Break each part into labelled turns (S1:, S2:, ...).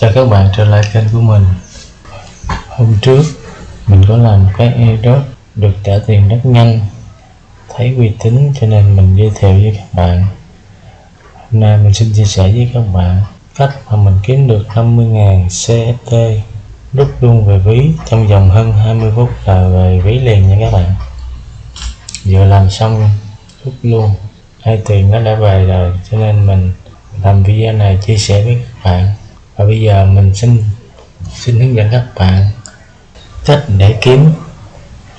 S1: Chào các bạn trở lại kênh của mình. Hôm trước, mình có làm cái airdrop được trả tiền rất nhanh. Thấy uy tín cho nên mình giới thiệu với các bạn. Hôm nay mình xin chia sẻ với các bạn cách mà mình kiếm được 50.000 CST rút luôn về ví trong vòng hơn 20 phút là về ví liền nha các bạn. Vừa làm xong, rút luôn. Hai tiền nó đã về rồi, cho nên mình làm video này chia sẻ với các bạn bây giờ mình xin xin hướng dẫn các bạn cách để kiếm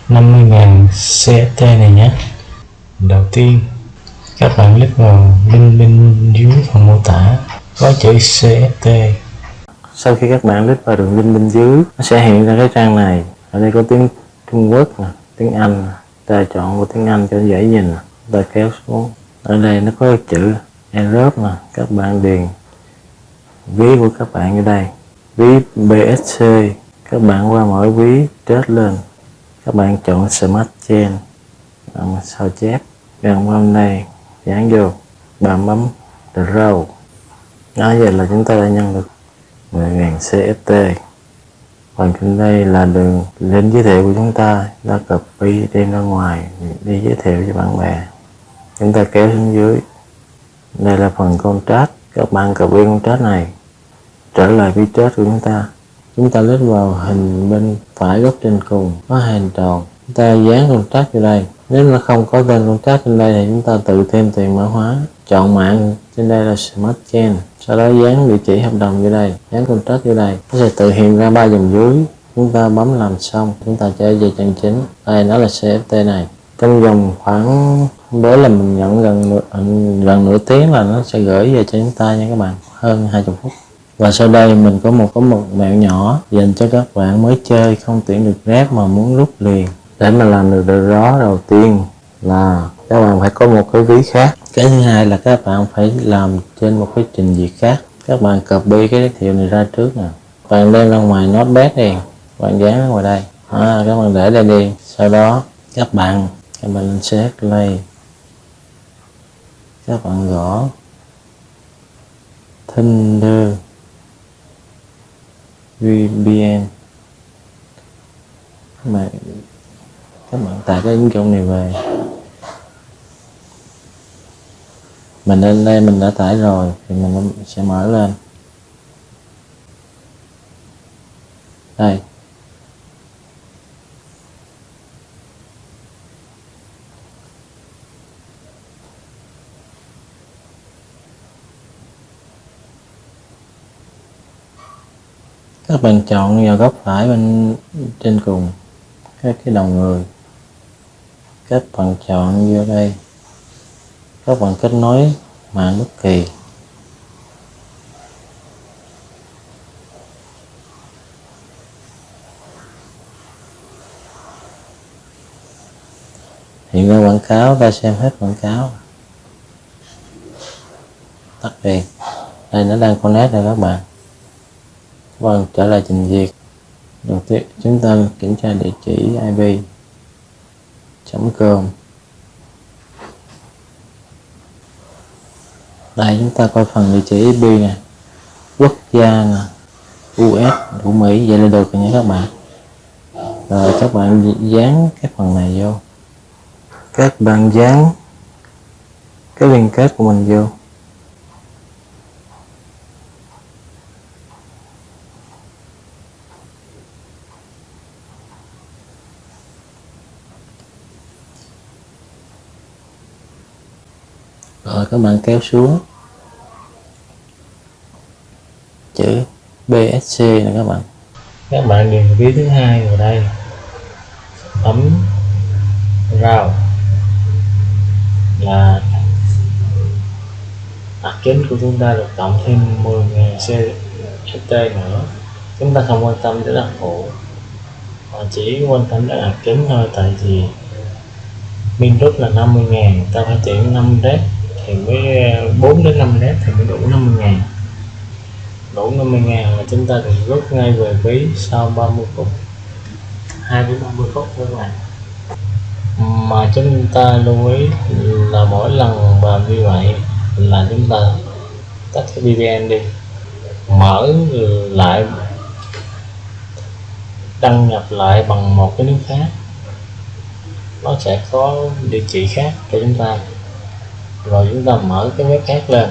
S1: 50.000 CFT này nhé. Đầu tiên, các bạn click vào link bên dưới phần mô tả, có chữ CFT sau khi các bạn click vào đường link bên dưới, nó sẽ hiện ra cái trang này. Ở đây có tiếng Trung Quốc nè, tiếng Anh ta chọn vào tiếng Anh cho dễ nhìn ta kéo xuống. Ở đây nó có chữ Europe nè, các bạn điền ví của các bạn ở đây. Ví BSC các bạn qua mỗi ví trết lên. Các bạn chọn Smart Chain. Sao chép? Gần qua đây dán vô. Bạn bấm Draw. Đó vậy là chúng ta đã nhận được 10.000 CFT còn trên đây là đường link giới thiệu của chúng ta. Đã copy đem ra ngoài, đi giới thiệu cho bạn bè. Chúng ta kéo xuống dưới. Đây là phần contract các bạn cập viên con contract này, trở lại vi chết của chúng ta. Chúng ta lít vào hình bên phải góc trên cùng, có hình tròn. Chúng ta dán con trát vào đây. Nếu nó không có tên con trát trên đây thì chúng ta tự thêm tiền mã hóa. Chọn mạng, trên đây là smart chain. Sau đó dán địa chỉ hợp đồng vô đây. Dán con trát vô đây. Nó sẽ tự hiện ra ba dòng dưới. Chúng ta bấm làm xong, chúng ta trở về trang chính. Đây nó là CFT này trong vòng khoảng bữa là mình nhận gần nửa, gần nửa tiếng là nó sẽ gửi về cho chúng ta nha các bạn hơn 20 phút. Và sau đây mình có một có một mẹo nhỏ dành cho các bạn mới chơi không tuyển được rep mà muốn rút liền. Để mà làm được điều đó đầu tiên là các bạn phải có một cái ví khác. Cái thứ hai là các bạn phải làm trên một cái trình duyệt khác. Các bạn copy cái giới thiệu này ra trước nè. Bạn đem ra ngoài notepad đi bạn dán ở ngoài đây. À, các bạn để đây đi sau đó các bạn các bạn lên set play các bạn gõ. Thunder. VPN các bạn tải cái ứng dụng này về. Mình lên đây mình đã tải rồi, thì mình sẽ mở lên. Đây. Các bạn chọn vào góc phải bên trên cùng, các cái đầu người. Các bạn chọn vô đây. Các bạn kết nối mạng bất kỳ. Hiện ra quảng cáo ta xem hết quảng cáo. Tắt đi. Đây, nó đang connect rồi các bạn vâng trở lại trình duyệt. Đầu tiên, chúng ta kiểm tra địa chỉ ip com. Đây, chúng ta coi phần địa chỉ IP nè. Quốc gia nè. US của Mỹ, vậy là được rồi nha các bạn. Rồi, các bạn dán cái phần này vô. Các bạn dán cái liên kết của mình vô. Rồi, các bạn kéo xuống. Chữ BSC này các bạn. Các bạn điền ví thứ hai vào đây. Ấm rào là đặc chính của chúng ta được cộng thêm 10.000 CST nữa. Chúng ta không quan tâm đến đặc phụ mà chỉ quan tâm đến đặc chính thôi, tại vì min rút là 50.000 ta phải chuyển 5 rep thì mới ờ, 4 đến 5 led thì mới đủ 50 ngàn. Đủ 50 ngàn là chúng ta được rút ngay về ví sau 30 phút 2 đến 30 phút thôi các bạn. Mà chúng ta lưu ý là mỗi lần mà như vậy là chúng ta tắt cái VPN đi, mở lại, đăng nhập lại bằng một cái nước khác. Nó sẽ có địa chỉ khác cho chúng ta rồi chúng ta mở cái web khác lên.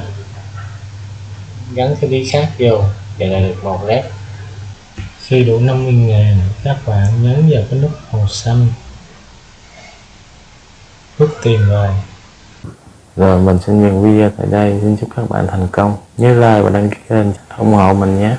S1: Gắn cái ví khác vô và là được một led khi đủ 50 ngàn, các bạn nhấn vào cái nút màu xanh. Rút tiền về. Rồi, mình xin dừng video tại đây. Xin chúc các bạn thành công. Nhớ like và đăng ký kênh ủng hộ mình nhé.